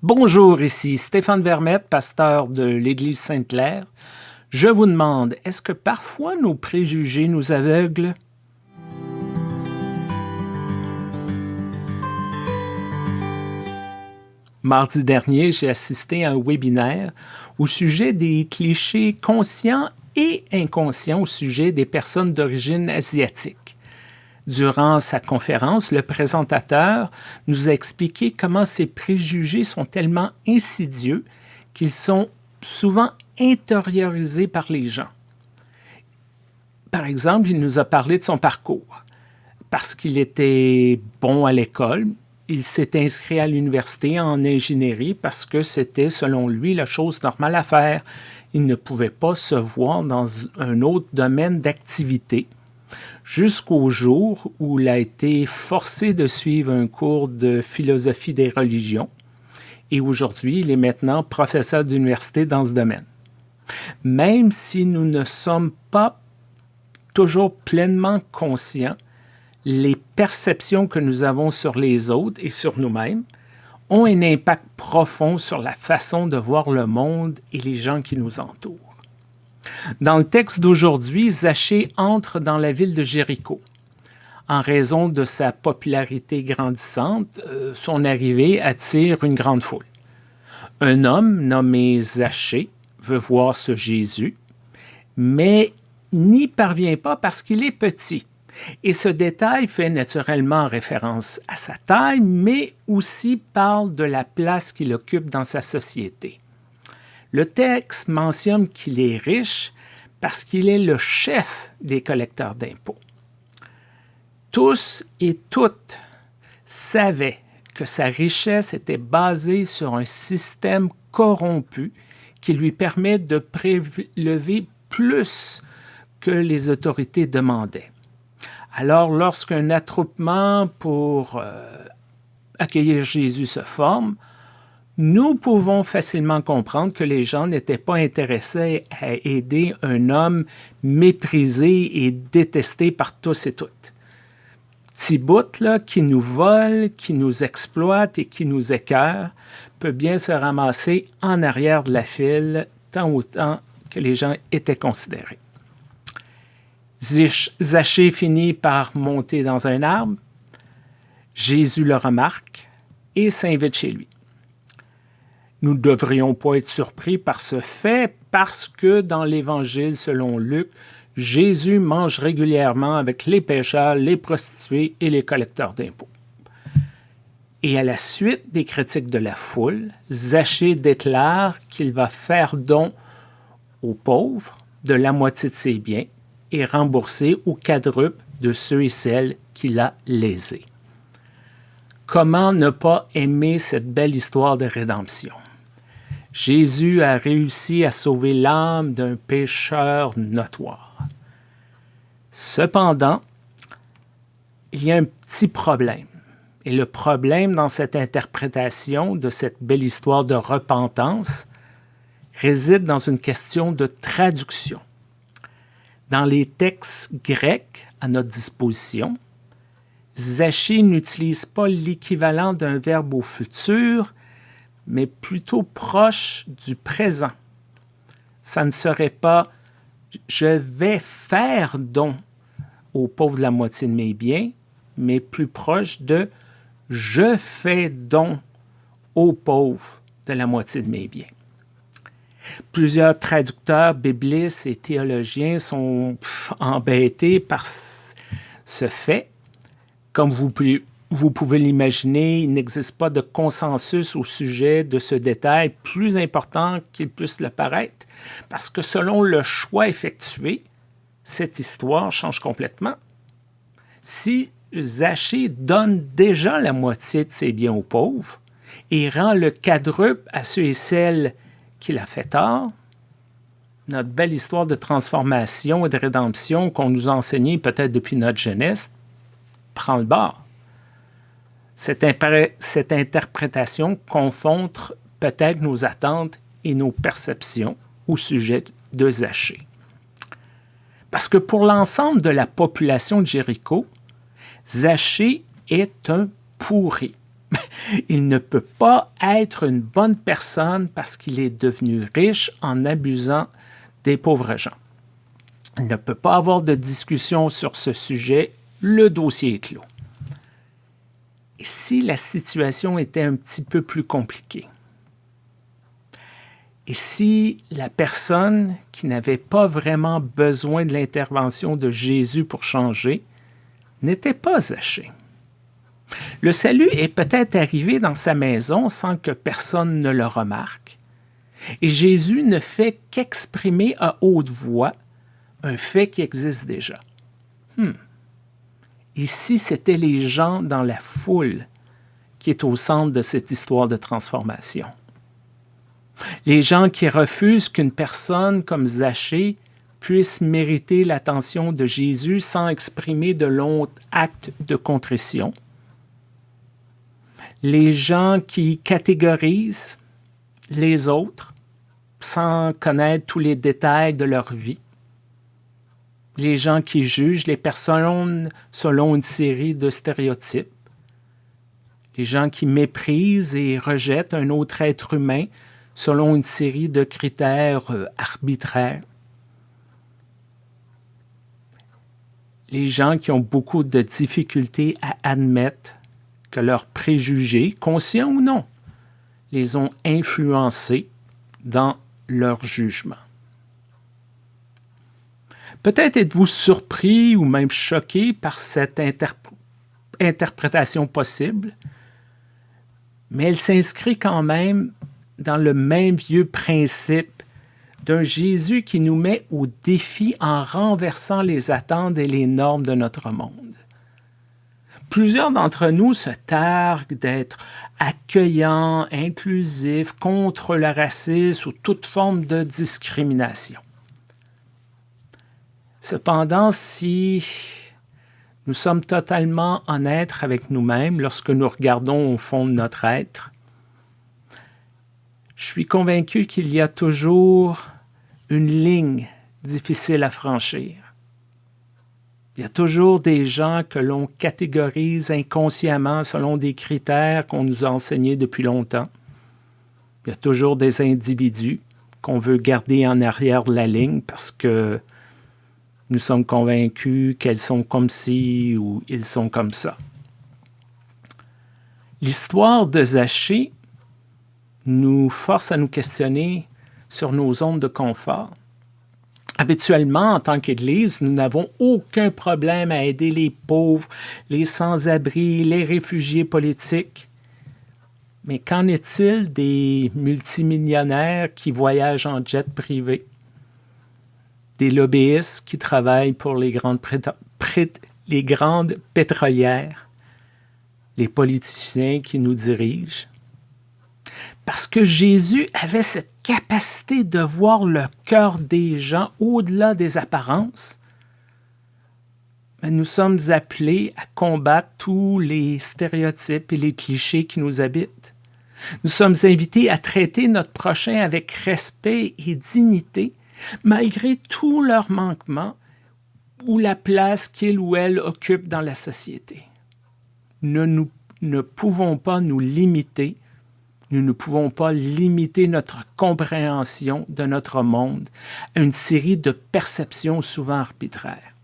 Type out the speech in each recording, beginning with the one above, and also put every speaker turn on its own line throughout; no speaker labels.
Bonjour, ici Stéphane Vermette, pasteur de l'Église Sainte-Claire. Je vous demande, est-ce que parfois nos préjugés nous aveuglent? Mardi dernier, j'ai assisté à un webinaire au sujet des clichés conscients et inconscients au sujet des personnes d'origine asiatique. Durant sa conférence, le présentateur nous a expliqué comment ces préjugés sont tellement insidieux qu'ils sont souvent intériorisés par les gens. Par exemple, il nous a parlé de son parcours. Parce qu'il était bon à l'école, il s'est inscrit à l'université en ingénierie parce que c'était, selon lui, la chose normale à faire. Il ne pouvait pas se voir dans un autre domaine d'activité jusqu'au jour où il a été forcé de suivre un cours de philosophie des religions et aujourd'hui, il est maintenant professeur d'université dans ce domaine. Même si nous ne sommes pas toujours pleinement conscients, les perceptions que nous avons sur les autres et sur nous-mêmes ont un impact profond sur la façon de voir le monde et les gens qui nous entourent. Dans le texte d'aujourd'hui, Zachée entre dans la ville de Jéricho. En raison de sa popularité grandissante, euh, son arrivée attire une grande foule. Un homme nommé Zachée veut voir ce Jésus, mais n'y parvient pas parce qu'il est petit. Et ce détail fait naturellement référence à sa taille, mais aussi parle de la place qu'il occupe dans sa société. Le texte mentionne qu'il est riche parce qu'il est le chef des collecteurs d'impôts. Tous et toutes savaient que sa richesse était basée sur un système corrompu qui lui permet de prélever plus que les autorités demandaient. Alors, lorsqu'un attroupement pour euh, accueillir Jésus se forme, nous pouvons facilement comprendre que les gens n'étaient pas intéressés à aider un homme méprisé et détesté par tous et toutes. Thibaut, là, qui nous vole, qui nous exploite et qui nous écœure, peut bien se ramasser en arrière de la file tant autant que les gens étaient considérés. Zachée finit par monter dans un arbre. Jésus le remarque et s'invite chez lui. Nous ne devrions pas être surpris par ce fait parce que dans l'Évangile selon Luc, Jésus mange régulièrement avec les pécheurs, les prostituées et les collecteurs d'impôts. Et à la suite des critiques de la foule, Zachée déclare qu'il va faire don aux pauvres de la moitié de ses biens et rembourser au quadruple de ceux et celles qu'il a lésés. Comment ne pas aimer cette belle histoire de rédemption? Jésus a réussi à sauver l'âme d'un pécheur notoire. Cependant, il y a un petit problème. Et le problème dans cette interprétation de cette belle histoire de repentance réside dans une question de traduction. Dans les textes grecs à notre disposition, Zachée n'utilise pas l'équivalent d'un verbe au futur, mais plutôt proche du présent. Ça ne serait pas « je vais faire don aux pauvres de la moitié de mes biens », mais plus proche de « je fais don aux pauvres de la moitié de mes biens ». Plusieurs traducteurs biblistes et théologiens sont embêtés par ce fait. Comme vous vous pouvez l'imaginer, il n'existe pas de consensus au sujet de ce détail plus important qu'il puisse le paraître, parce que selon le choix effectué, cette histoire change complètement. Si Zachée donne déjà la moitié de ses biens aux pauvres et rend le quadruple à ceux et celles qu'il a fait tort, notre belle histoire de transformation et de rédemption qu'on nous a enseignée peut-être depuis notre jeunesse prend le bord. Cette, interprétation confronte peut-être nos attentes et nos perceptions au sujet de Zachée. Parce que pour l'ensemble de la population de Jéricho, Zachée est un pourri. Il ne peut pas être une bonne personne parce qu'il est devenu riche en abusant des pauvres gens. Il ne peut pas avoir de discussion sur ce sujet. Le dossier est clos. Si la situation était un petit peu plus compliquée? Et si la personne qui n'avait pas vraiment besoin de l'intervention de Jésus pour changer n'était pas Zachée? Le salut est peut-être arrivé dans sa maison sans que personne ne le remarque. Et Jésus ne fait qu'exprimer à haute voix un fait qui existe déjà. Hmm. Ici, c'était les gens dans la foule qui est au centre de cette histoire de transformation? Les gens qui refusent qu'une personne comme Zachée puisse mériter l'attention de Jésus sans exprimer de longs actes de contrition? Les gens qui catégorisent les autres sans connaître tous les détails de leur vie, les gens qui jugent les personnes selon une série de stéréotypes, les gens qui méprisent et rejettent un autre être humain selon une série de critères euh, arbitraires, les gens qui ont beaucoup de difficultés à admettre que leurs préjugés, conscients ou non, les ont influencés dans leur jugement. Peut-être êtes-vous surpris ou même choqué par cette interprétation possible, mais elle s'inscrit quand même dans le même vieux principe d'un Jésus qui nous met au défi en renversant les attentes et les normes de notre monde. Plusieurs d'entre nous se targuent d'être accueillants, inclusifs, contre le racisme ou toute forme de discrimination. Cependant, si nous sommes totalement honnêtes avec nous-mêmes lorsque nous regardons au fond de notre être, je suis convaincu qu'il y a toujours une ligne difficile à franchir. Il y a toujours des gens que l'on catégorise inconsciemment selon des critères qu'on nous a enseignés depuis longtemps. Il y a toujours des individus qu'on veut garder en arrière de la ligne parce que nous sommes convaincus qu'elles sont comme ci ou ils sont comme ça. L'histoire de Zachée nous force à nous questionner sur nos zones de confort. Habituellement, en tant qu'Église, nous n'avons aucun problème à aider les pauvres, les sans-abri, les réfugiés politiques. Mais qu'en est-il des multimillionnaires qui voyagent en jet privé? Des lobbyistes qui travaillent pour les grandes, les grandes pétrolières? Les politiciens qui nous dirigent? Parce que Jésus avait cette capacité de voir le cœur des gens au-delà des apparences. Mais nous sommes appelés à combattre tous les stéréotypes et les clichés qui nous habitent. Nous sommes invités à traiter notre prochain avec respect et dignité, malgré tous leurs manquements ou la place qu'il ou elle occupe dans la société. Nous, nous ne pouvons pas nous limiter nous ne pouvons pas limiter notre compréhension de notre monde à une série de perceptions souvent arbitraires.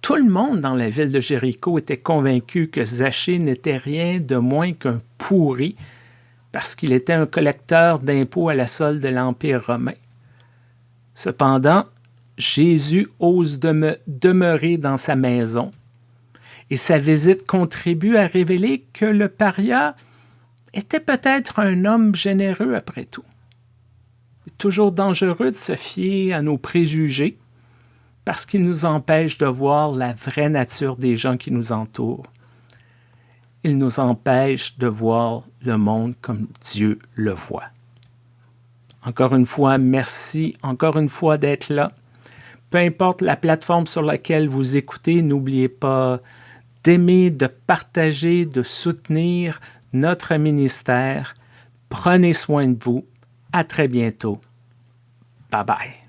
Tout le monde dans la ville de Jéricho était convaincu que Zachée n'était rien de moins qu'un pourri parce qu'il était un collecteur d'impôts à la solde de l'Empire romain. Cependant, Jésus ose demeurer dans sa maison et sa visite contribue à révéler que le paria était peut-être un homme généreux après tout. Toujours dangereux de se fier à nos préjugés parce qu'ils nous empêchent de voir la vraie nature des gens qui nous entourent. Ils nous empêchent de voir le monde comme Dieu le voit. Encore une fois, merci encore une fois d'être là. Peu importe la plateforme sur laquelle vous écoutez, n'oubliez pas d'aimer, de partager, de soutenir, notre ministère. Prenez soin de vous. À très bientôt. Bye bye.